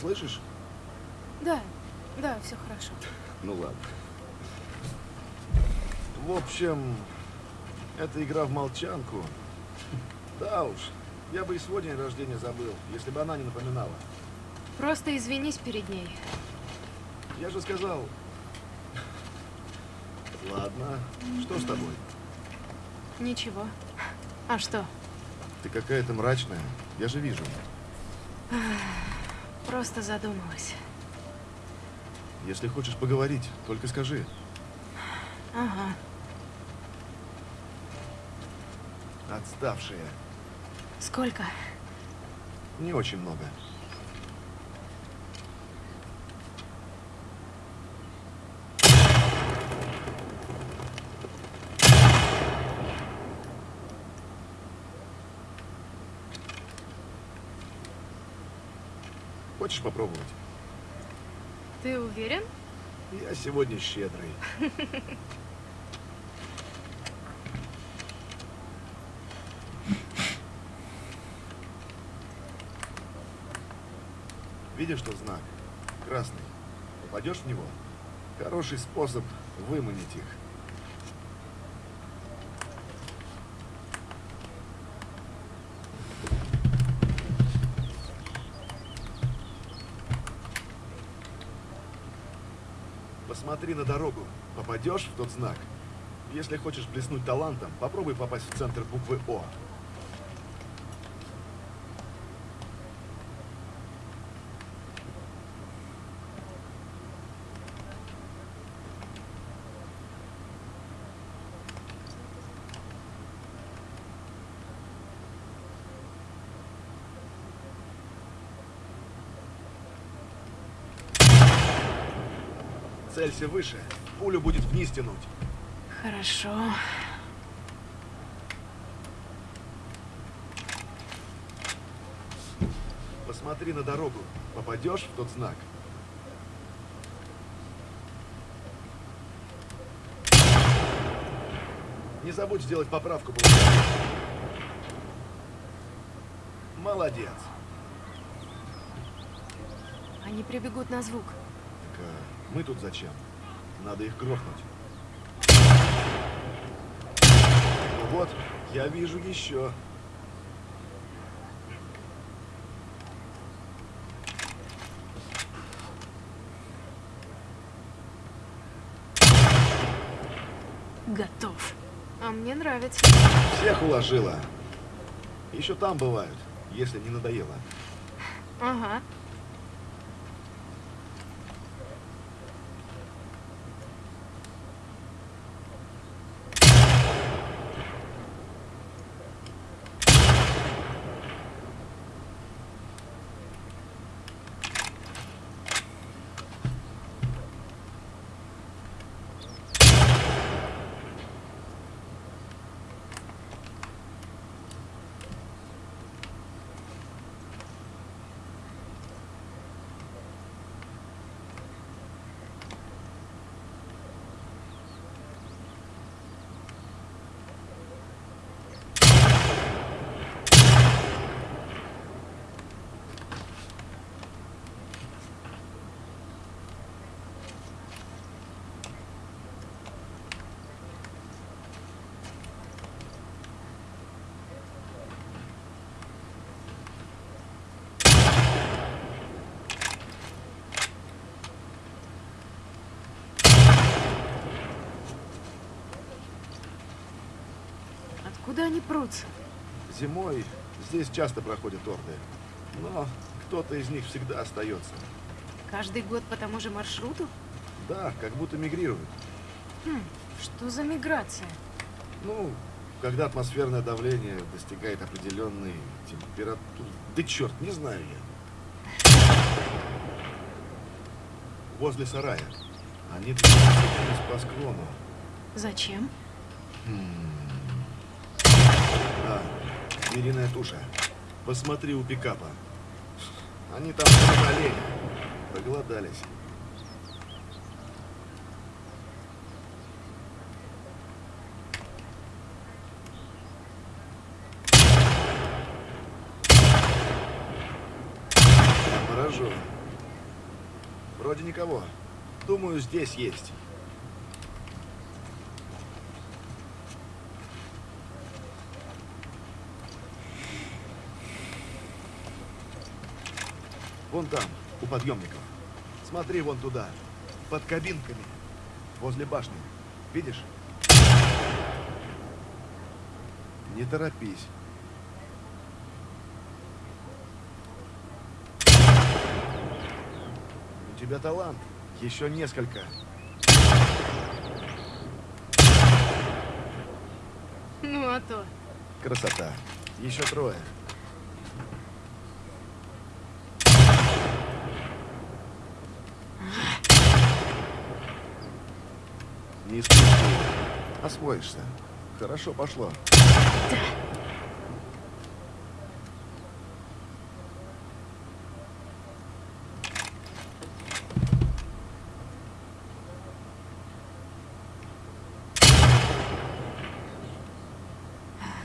слышишь? Да, да, все хорошо. Ну ладно. В общем, это игра в молчанку. Да уж, я бы и свой день рождения забыл, если бы она не напоминала. Просто извинись перед ней. Я же сказал... Ладно, что с тобой? Ничего. А что? Ты какая-то мрачная, я же вижу. Просто задумалась. Если хочешь поговорить, только скажи. Ага. Отставшая. Сколько? Не очень много. Хочешь попробовать? Ты уверен? Я сегодня щедрый. Видишь тот знак? Красный. Попадешь в него? Хороший способ выманить их. Посмотри на дорогу. Попадешь в тот знак? Если хочешь блеснуть талантом, попробуй попасть в центр буквы О. Целься выше. Пулю будет вниз тянуть. Хорошо. Посмотри на дорогу. Попадешь в тот знак? Не забудь сделать поправку. Молодец. Они прибегут на звук. А мы тут зачем? Надо их грохнуть. Ну вот, я вижу еще. Готов. А мне нравится. Всех уложила. Еще там бывают, если не надоело. Ага. Откуда они прутся? Зимой здесь часто проходят орды. Но кто-то из них всегда остается. Каждый год по тому же маршруту? Да, как будто мигрируют. Хм, что за миграция? Ну, когда атмосферное давление достигает определенной температуры. Да черт, не знаю я. Возле сарая. Они двигаются по склону. Зачем? Да, звериная туша. Посмотри у пикапа. Они там заболели. Проголодались. Я поражен. Вроде никого. Думаю, здесь есть. Вон там, у подъемников. Смотри вон туда, под кабинками, возле башни. Видишь? Не торопись. У тебя талант. Еще несколько. Ну а то. Красота. Еще трое. Не спеши. Освоишься. Хорошо пошло.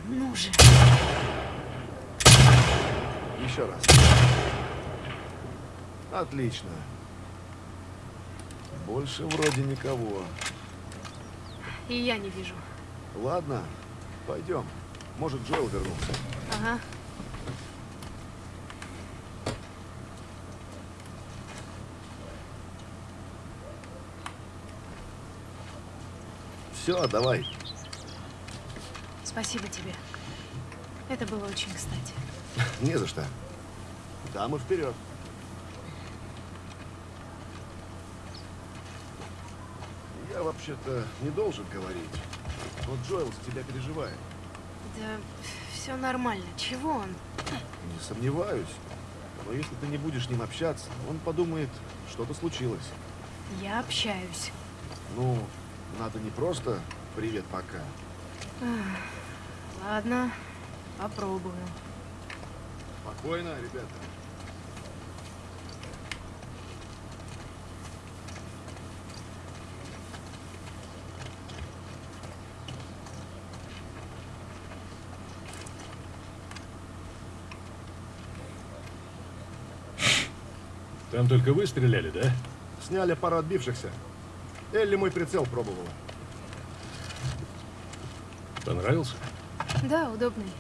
Ну же. Еще раз. Отлично. Больше вроде никого. И я не вижу. Ладно, пойдем. Может, Джоэл вернулся. Ага. Все, давай. Спасибо тебе. Это было очень кстати. Не за что. Там и вперед. Я вообще-то не должен говорить. Но Джоэл за тебя переживает. Да все нормально. Чего он? Не сомневаюсь. Но если ты не будешь с ним общаться, он подумает, что-то случилось. Я общаюсь. Ну, надо не просто «привет, пока». Ладно, попробую. Спокойно, ребята. Там только вы стреляли, да? Сняли пару отбившихся. Элли мой прицел пробовала. Понравился? Да, удобный.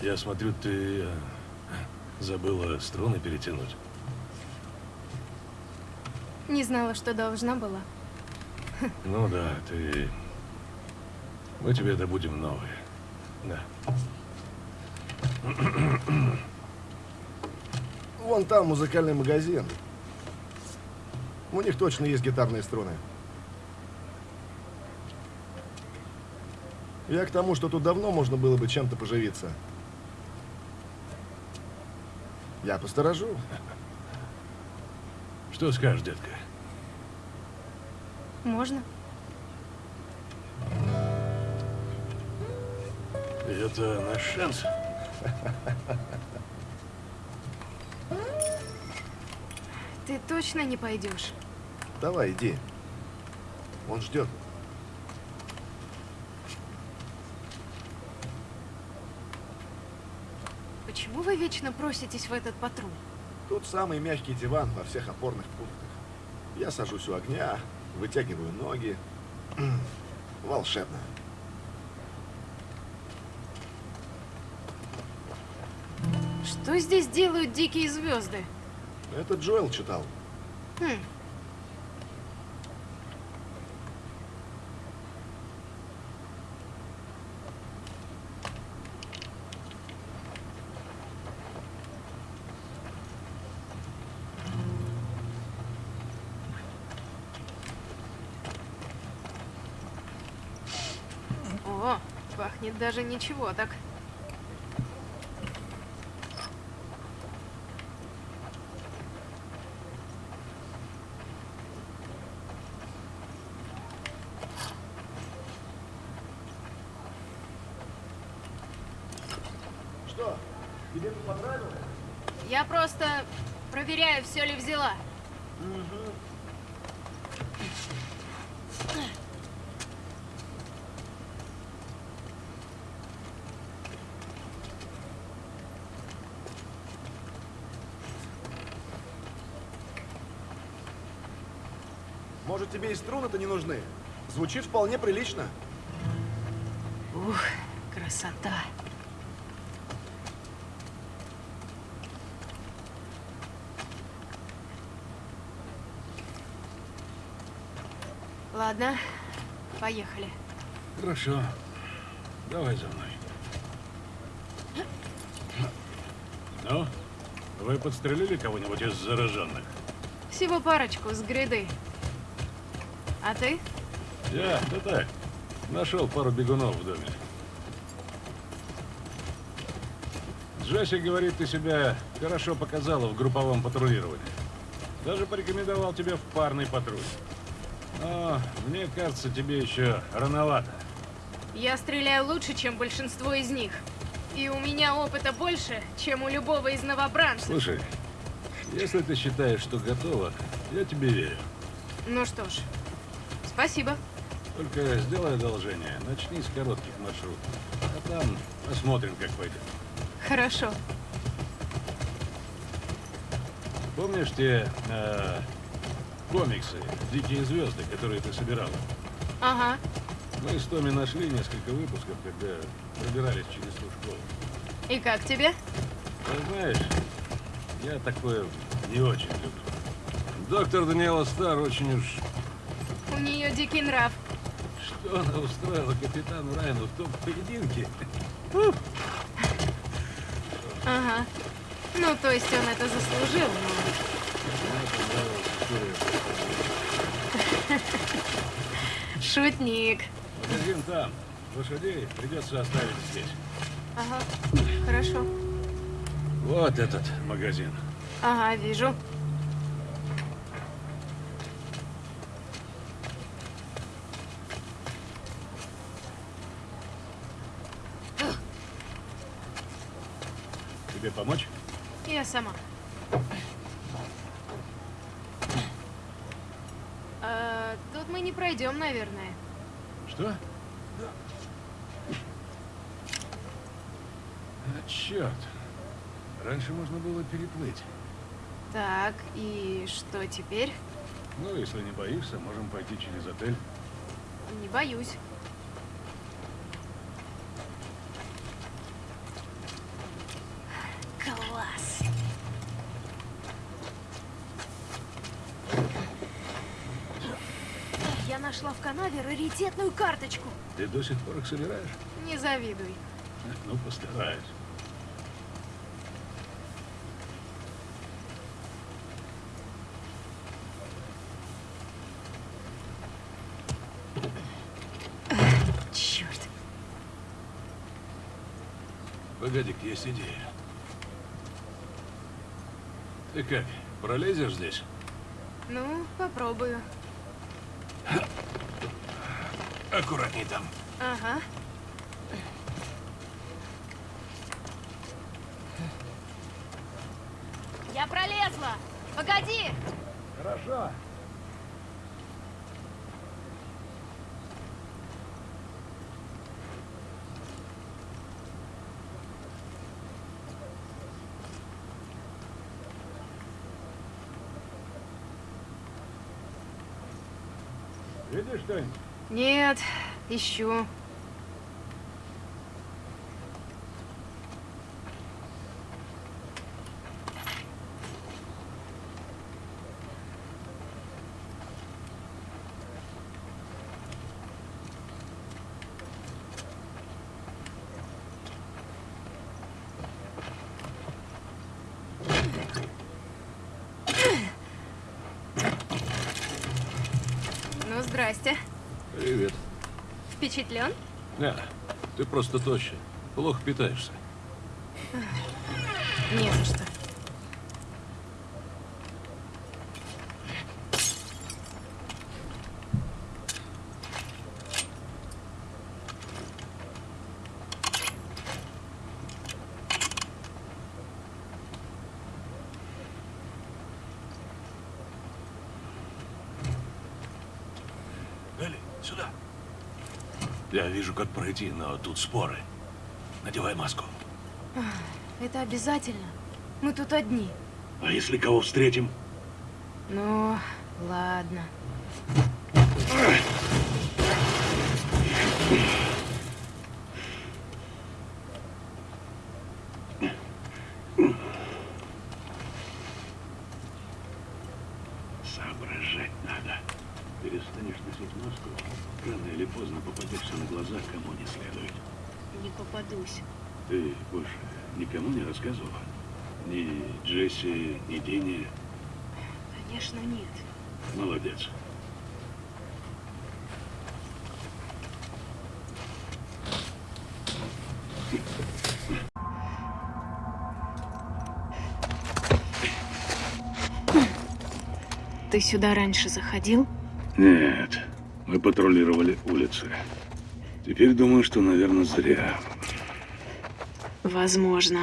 Я смотрю, ты э, забыла струны перетянуть. Не знала, что должна была. Ну да, ты... Мы тебе добудем новые. Да. Вон там музыкальный магазин. У них точно есть гитарные струны. Я к тому, что тут давно можно было бы чем-то поживиться. Я посторожу. Что скажешь, детка? Можно? Это наш шанс. Ты точно не пойдешь? Давай, иди. Он ждет. Почему вы вечно проситесь в этот патруль? Тут самый мягкий диван во всех опорных пунктах. Я сажусь у огня, вытягиваю ноги. Волшебно. Что здесь делают дикие звезды? Это Джоэл читал. Хм. О, пахнет даже ничего так. Я просто проверяю, все ли взяла. Угу. Может, тебе и струны-то не нужны? Звучит вполне прилично. Ух, красота. Ладно, поехали. Хорошо. Давай за мной. Ну, вы подстрелили кого-нибудь из зараженных? Всего парочку с гряды. А ты? Я, да так. Нашел пару бегунов в доме. Джесси говорит, ты себя хорошо показала в групповом патрулировании. Даже порекомендовал тебе в парный патруль. Но мне кажется, тебе еще рановато. Я стреляю лучше, чем большинство из них. И у меня опыта больше, чем у любого из новобранцев. Слушай, если ты считаешь, что готова, я тебе верю. Ну что ж, спасибо. Только сделай одолжение, начни с коротких маршрутов. А там посмотрим, как пойдет. Хорошо. Помнишь те э, комиксы «Дикие звезды», которые ты собирала? Ага. Мы с Томи нашли несколько выпусков, когда пробирались через ту школу. И как тебе? А знаешь, я такое не очень люблю. Доктор Даниэла Стар очень уж... У нее дикий нрав. Что она устроила капитану Райану в том поединке? Ага. Ну, то есть он это заслужил, но... Шутник. Магазин там. Лошадей придется оставить здесь. Ага. Хорошо. Вот этот магазин. Ага, вижу. Тебе помочь? Я сама. А, тут мы не пройдем, наверное. Что? А, черт. Раньше можно было переплыть. Так, и что теперь? Ну, если не боишься, можем пойти через отель. Не боюсь. Канаве раритетную карточку. Ты до сих пор их собираешь? Не завидуй. Ну, постараюсь. Черт. Погоди есть идея. Ты как, пролезешь здесь? Ну, попробую. Аккуратней там. Ага. Я пролезла! Погоди! Хорошо. Видишь что-нибудь? Нет, ищу. Ну, здрасте. Привет. Впечатлен? Не, ты просто тощая. Плохо питаешься. Не за что. Элли, сюда. Я вижу, как пройти, но тут споры. Надевай маску. Это обязательно. Мы тут одни. А если кого встретим? Ну, ладно. Рассказывала? Ни Джесси, ни Дине? Конечно, нет. Молодец. Ты сюда раньше заходил? Нет, мы патрулировали улицы. Теперь думаю, что, наверное, зря. Возможно.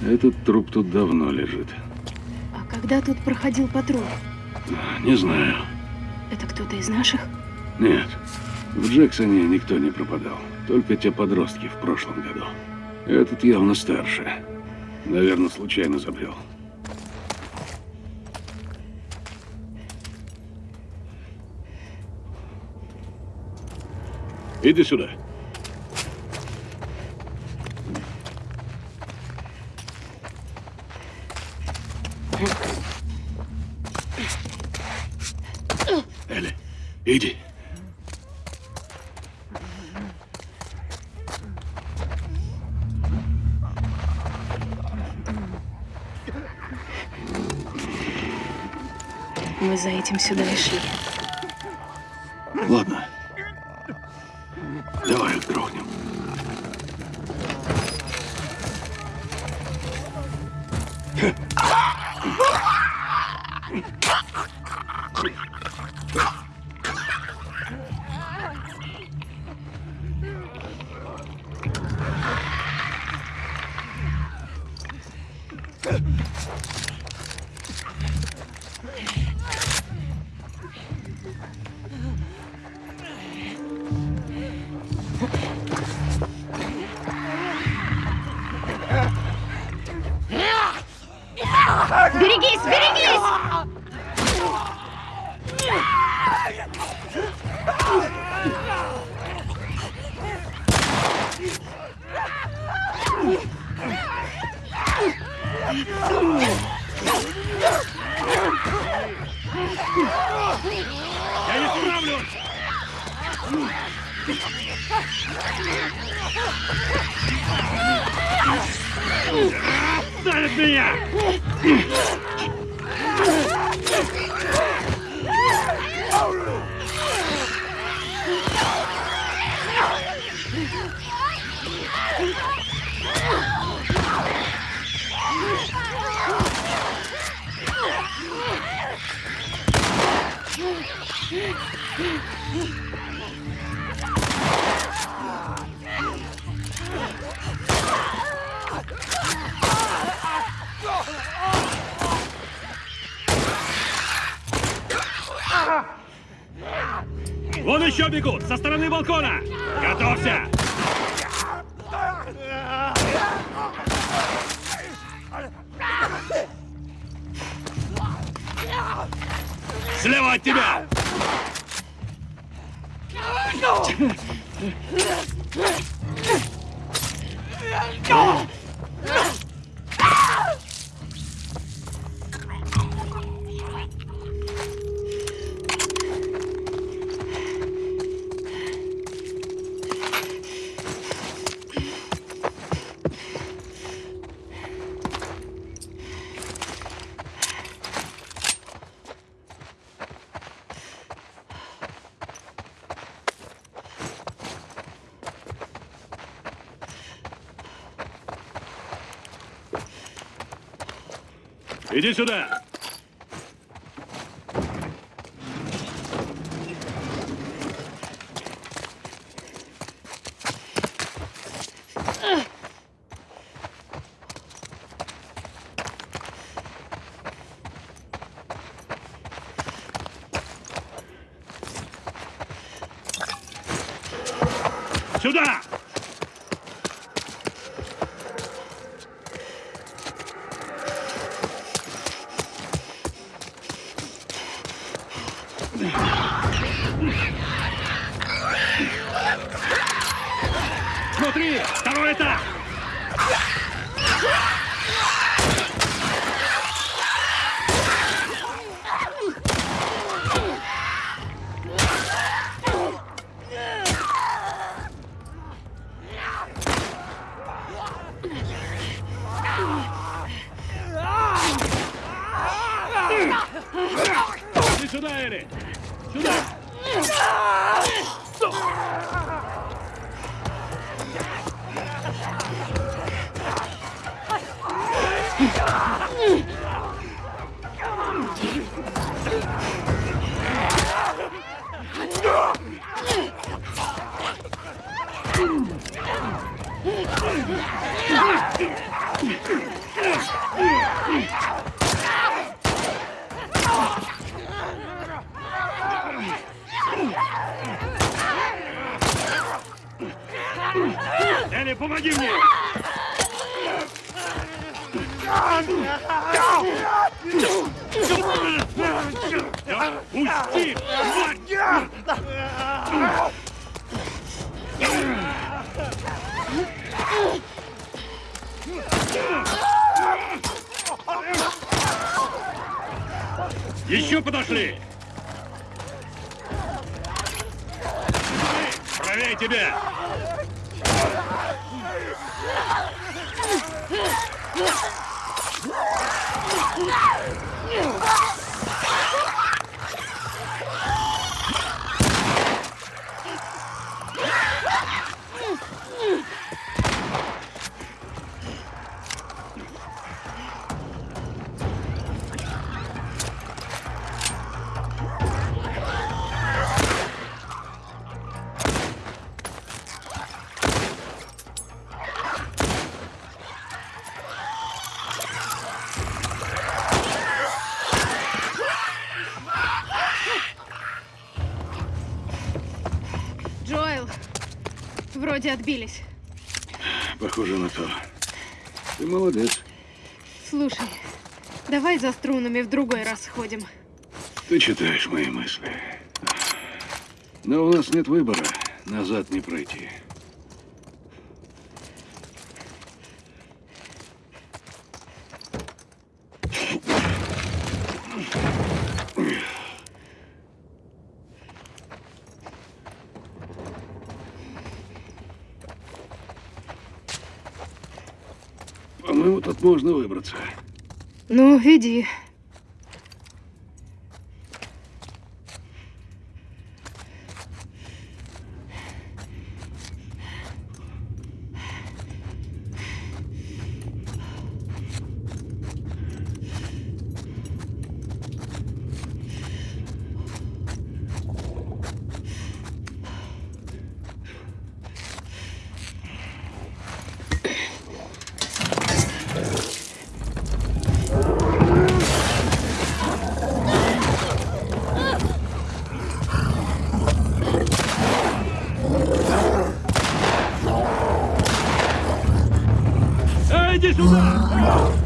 Этот труп тут давно лежит. А когда тут проходил патруль? Не знаю. Это кто-то из наших? Нет. В Джексоне никто не пропадал. Только те подростки в прошлом году. Этот явно старше. Наверное, случайно забрел. Иди сюда. Элли, иди. Мы за этим сюда и шли. Берегись, берегись! Ставит меня! Иди сюда! Сюда! Смотри! Второй этаж! Элли, помоги мне! Да Пусти! Еще подошли! Правее тебя! Джоэл, вроде отбились. Похоже на то. Ты молодец. Слушай, давай за струнами в другой раз сходим. Ты читаешь мои мысли. Но у нас нет выбора. Назад не пройти. По-моему, тут можно выбраться. Ну, иди. Эй, иди сюда!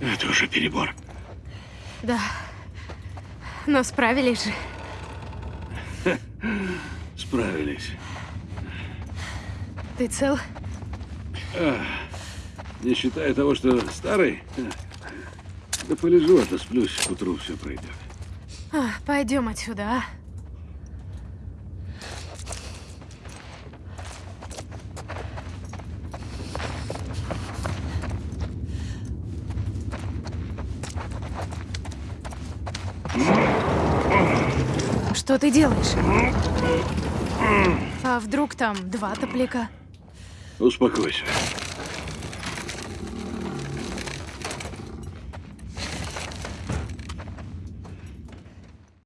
Это уже перебор. Да. Но справились же. Справились. Ты цел? Не считая того, что старый, да полежу, отосплюсь, к утру все пройдет. А, пойдем отсюда, а? Что ты делаешь? А вдруг там два топляка? Успокойся.